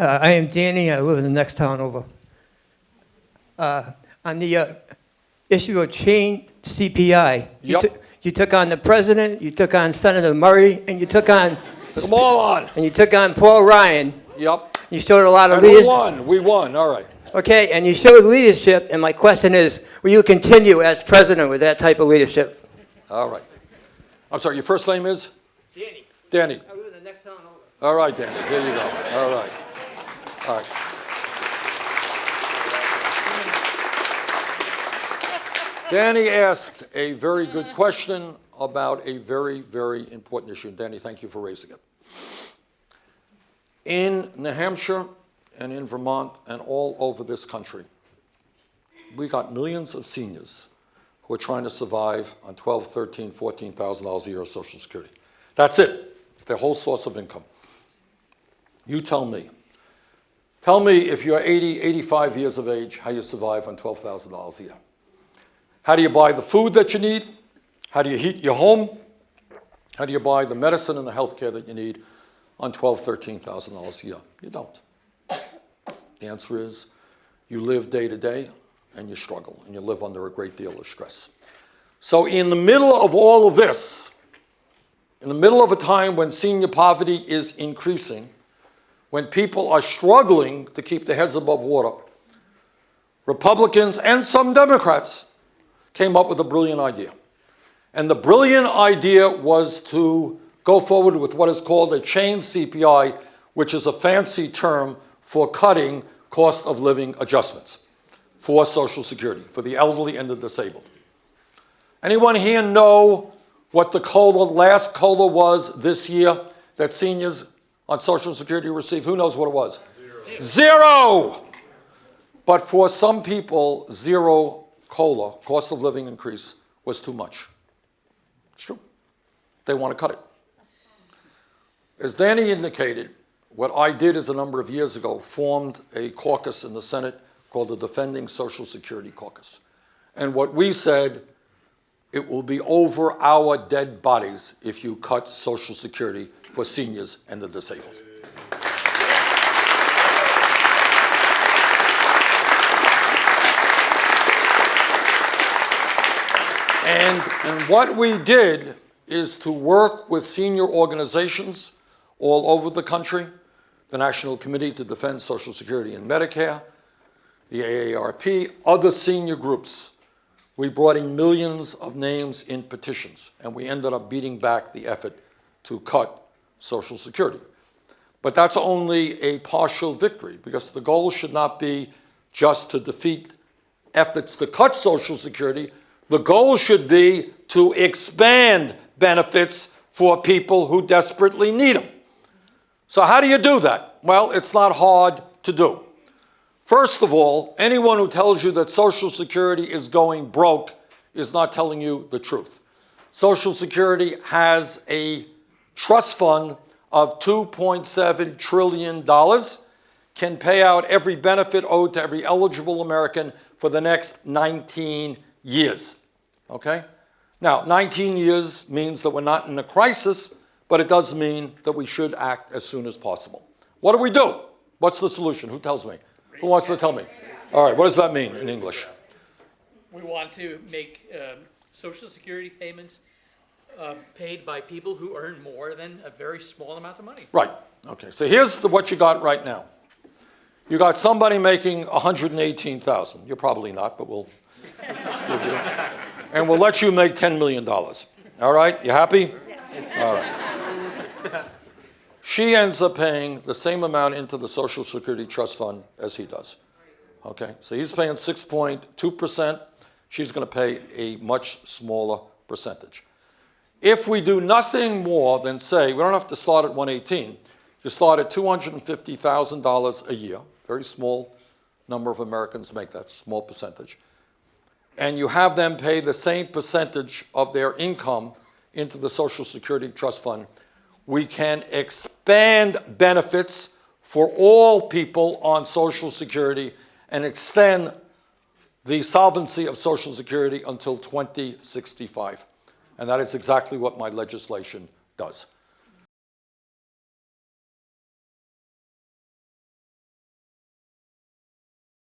Uh, I am Danny, I live in the next town over. Uh, On the uh, issue of chained CPI, you Yep. took- you took on the president, you took on Senator Murray, and you took on, Come all on. and you took on Paul Ryan. Yep. You showed a lot of And we won, we won, all right. Okay, and you showed leadership, and my question is, will you continue as president with that type of leadership? All right. I'm sorry, your first name is? Danny, Danny. I live in the next town over. All right, Danny, here you go. All right. Danny asked a very good question about a very, very important issue. Danny, thank you for raising it. In New Hampshire and in Vermont and all over this country, we got millions of seniors who are trying to survive on 12, 13, 14,000 dollars a year of Social Security. That's it. It's their whole source of income. You tell me. Tell me if you're 80, 85 years of age, how you survive on $12,000 a year. How do you buy the food that you need? How do you heat your home? How do you buy the medicine and the health care that you need on $12,000, $13,000 a year? You don't. The answer is you live day to day and you struggle and you live under a great deal of stress. So in the middle of all of this, in the middle of a time when senior poverty is increasing, when people are struggling to keep their heads above water, Republicans and some Democrats came up with a brilliant idea. And the brilliant idea was to go forward with what is called a chain CPI, which is a fancy term for cutting cost of living adjustments for Social Security, for the elderly and the disabled. Anyone here know what the COLA, last COLA was this year that seniors on Social Security received? Who knows what it was? Zero. But for some people, zero COLA, cost of living increase, was too much. It's true. They want to cut it. As Danny indicated, what I did is a number of years ago formed a caucus in the Senate called the Defending Social Security Caucus. And what we said, it will be over our dead bodies if you cut Social Security for seniors and the disabled. And, and what we did is to work with senior organizations all over the country, the National Committee to Defend Social Security and Medicare, the AARP, other senior groups. We brought in millions of names in petitions, and we ended up beating back the effort to cut Social Security. But that's only a partial victory, because the goal should not be just to defeat efforts to cut Social Security. The goal should be to expand benefits for people who desperately need them. So how do you do that? Well, it's not hard to do. First of all, anyone who tells you that Social Security is going broke is not telling you the truth. Social Security has a trust fund of $2.7 trillion, can pay out every benefit owed to every eligible American for the next 19 years. Okay? Now, 19 years means that we're not in a crisis, but it does mean that we should act as soon as possible. What do we do? What's the solution? Who tells me? Who wants to tell me? All right, what does that mean in English? We want to make um, social security payments uh, paid by people who earn more than a very small amount of money. Right. Okay. So here's the, what you got right now. You got somebody making 118,000. You're probably not, but we'll give you. And we'll let you make 10 million dollars. All right? You happy? All right. She ends up paying the same amount into the Social Security Trust Fund as he does. Okay? So he's paying 6.2%. She's going to pay a much smaller percentage. If we do nothing more than say, we don't have to start at 118, you start at $250,000 a year, very small number of Americans make that, small percentage, and you have them pay the same percentage of their income into the Social Security Trust Fund, we can expand benefits for all people on Social Security and extend the solvency of Social Security until 2065. And that is exactly what my legislation does.